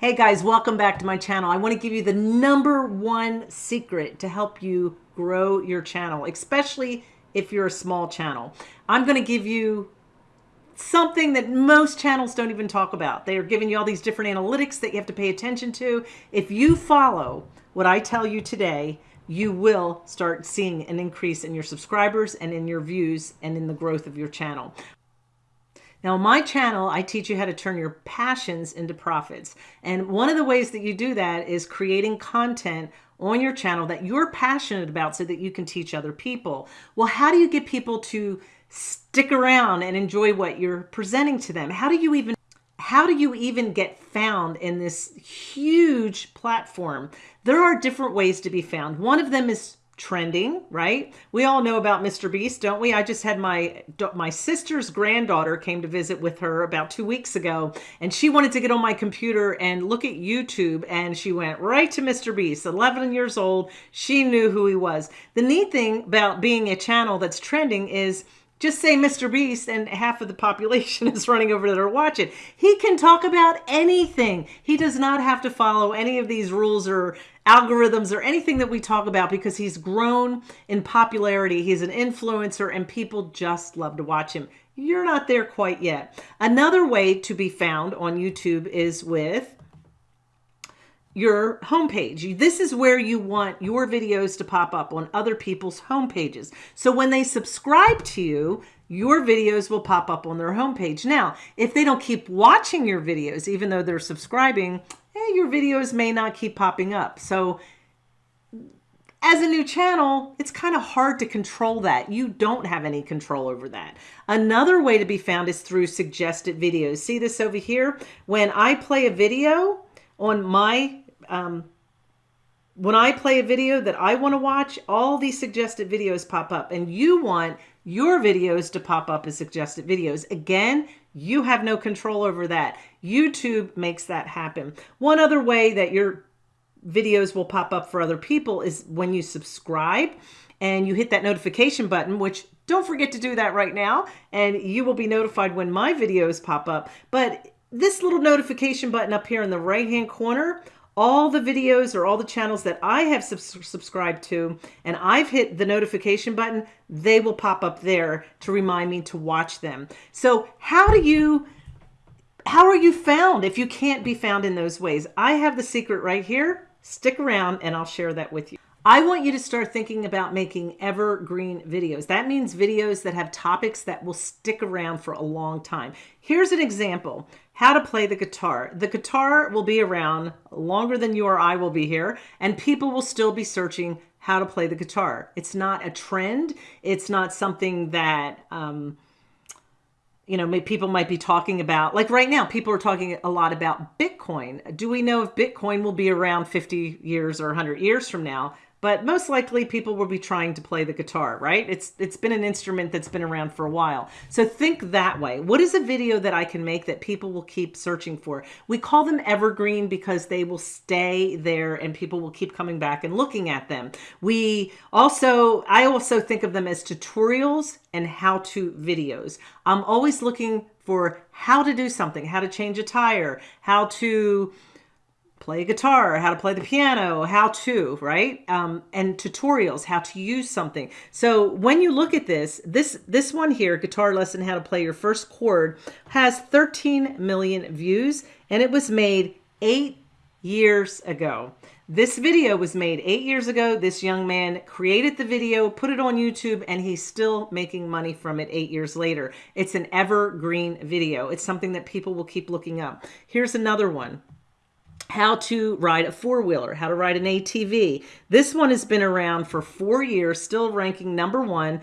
Hey guys, welcome back to my channel. I want to give you the number one secret to help you grow your channel, especially if you're a small channel. I'm going to give you something that most channels don't even talk about. They are giving you all these different analytics that you have to pay attention to. If you follow what I tell you today, you will start seeing an increase in your subscribers and in your views and in the growth of your channel. Now, my channel, I teach you how to turn your passions into profits. And one of the ways that you do that is creating content on your channel that you're passionate about so that you can teach other people. Well, how do you get people to stick around and enjoy what you're presenting to them? How do you even how do you even get found in this huge platform? There are different ways to be found. One of them is trending, right? We all know about Mr. Beast, don't we? I just had my my sister's granddaughter came to visit with her about two weeks ago, and she wanted to get on my computer and look at YouTube, and she went right to Mr. Beast. 11 years old, she knew who he was. The neat thing about being a channel that's trending is just say Mr. Beast and half of the population is running over there to watch it. He can talk about anything. He does not have to follow any of these rules or algorithms or anything that we talk about because he's grown in popularity. He's an influencer and people just love to watch him. You're not there quite yet. Another way to be found on YouTube is with your homepage. This is where you want your videos to pop up on other people's homepages. So when they subscribe to you, your videos will pop up on their homepage. Now, if they don't keep watching your videos, even though they're subscribing, eh, your videos may not keep popping up. So as a new channel, it's kind of hard to control that. You don't have any control over that. Another way to be found is through suggested videos. See this over here? When I play a video on my, um, when I play a video that I want to watch, all these suggested videos pop up and you want your videos to pop up as suggested videos. Again, you have no control over that. YouTube makes that happen. One other way that your videos will pop up for other people is when you subscribe and you hit that notification button, which don't forget to do that right now, and you will be notified when my videos pop up. But this little notification button up here in the right hand corner all the videos or all the channels that I have sub subscribed to and I've hit the notification button, they will pop up there to remind me to watch them. So how do you, how are you found if you can't be found in those ways? I have the secret right here. Stick around and I'll share that with you. I want you to start thinking about making evergreen videos. That means videos that have topics that will stick around for a long time. Here's an example, how to play the guitar. The guitar will be around longer than you or I will be here, and people will still be searching how to play the guitar. It's not a trend. It's not something that, um, you know, people might be talking about. Like right now, people are talking a lot about Bitcoin. Do we know if Bitcoin will be around 50 years or 100 years from now? But most likely people will be trying to play the guitar, right? It's It's been an instrument that's been around for a while. So think that way. What is a video that I can make that people will keep searching for? We call them evergreen because they will stay there and people will keep coming back and looking at them. We also, I also think of them as tutorials and how-to videos. I'm always looking for how to do something, how to change a tire, how to play guitar, how to play the piano, how to, right? Um, and tutorials, how to use something. So when you look at this, this, this one here, guitar lesson, how to play your first chord has 13 million views and it was made eight years ago. This video was made eight years ago. This young man created the video, put it on YouTube, and he's still making money from it eight years later. It's an evergreen video. It's something that people will keep looking up. Here's another one how to ride a four-wheeler, how to ride an ATV. This one has been around for four years, still ranking number one,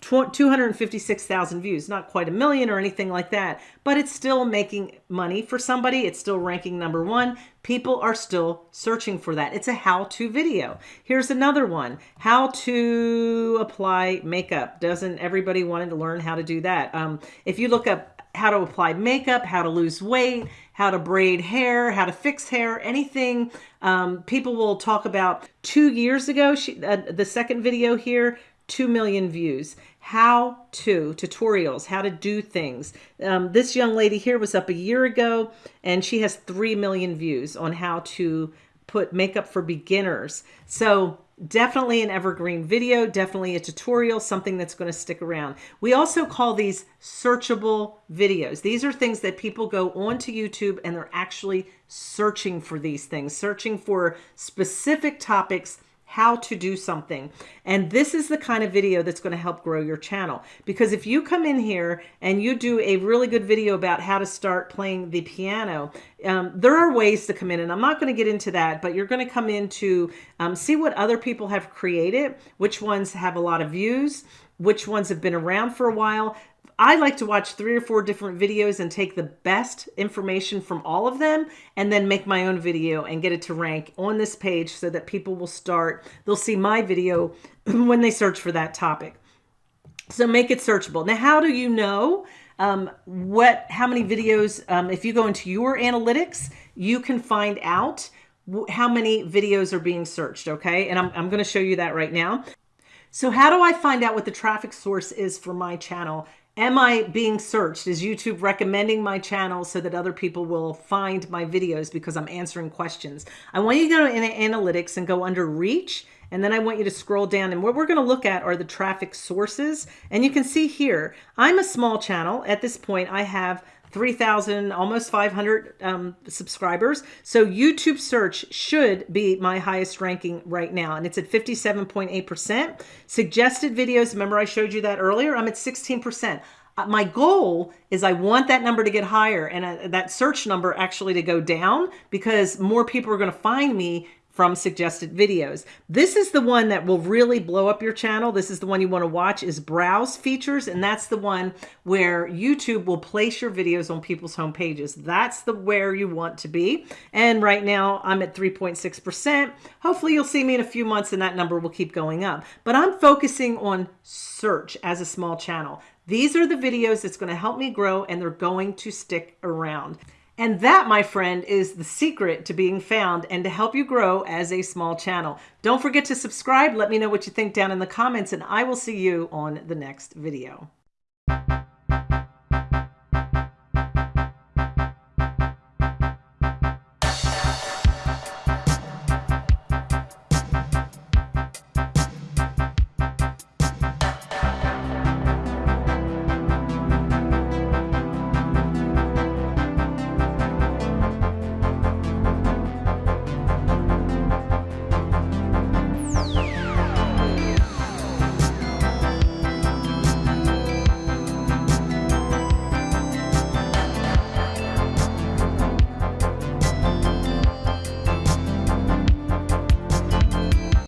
256,000 views, not quite a million or anything like that, but it's still making money for somebody. It's still ranking number one. People are still searching for that. It's a how-to video. Here's another one, how to apply makeup. Doesn't everybody want to learn how to do that? Um, if you look up how to apply makeup, how to lose weight, how to braid hair, how to fix hair, anything. Um, people will talk about two years ago, she, uh, the second video here, 2 million views. How to, tutorials, how to do things. Um, this young lady here was up a year ago and she has 3 million views on how to put makeup for beginners. So definitely an evergreen video, definitely a tutorial, something that's going to stick around. We also call these searchable videos. These are things that people go onto YouTube and they're actually searching for these things, searching for specific topics how to do something. And this is the kind of video that's going to help grow your channel. Because if you come in here and you do a really good video about how to start playing the piano, um, there are ways to come in and I'm not going to get into that, but you're going to come in to um, see what other people have created, which ones have a lot of views, which ones have been around for a while. I like to watch three or four different videos and take the best information from all of them and then make my own video and get it to rank on this page so that people will start, they'll see my video when they search for that topic. So make it searchable. Now, how do you know um, what, how many videos, um, if you go into your analytics, you can find out how many videos are being searched, okay? And I'm, I'm gonna show you that right now. So how do I find out what the traffic source is for my channel? Am I being searched? Is YouTube recommending my channel so that other people will find my videos because I'm answering questions? I want you to go to analytics and go under reach. And then I want you to scroll down and what we're going to look at are the traffic sources. And you can see here, I'm a small channel. At this point, I have 3,000, almost 500 um, subscribers. So YouTube search should be my highest ranking right now. And it's at 57.8%. Suggested videos, remember I showed you that earlier? I'm at 16%. Uh, my goal is I want that number to get higher and uh, that search number actually to go down because more people are going to find me from suggested videos. This is the one that will really blow up your channel. This is the one you want to watch is browse features. And that's the one where YouTube will place your videos on people's home pages. That's the where you want to be. And right now I'm at 3.6%. Hopefully you'll see me in a few months and that number will keep going up. But I'm focusing on search as a small channel. These are the videos that's going to help me grow and they're going to stick around. And that, my friend, is the secret to being found and to help you grow as a small channel. Don't forget to subscribe. Let me know what you think down in the comments, and I will see you on the next video.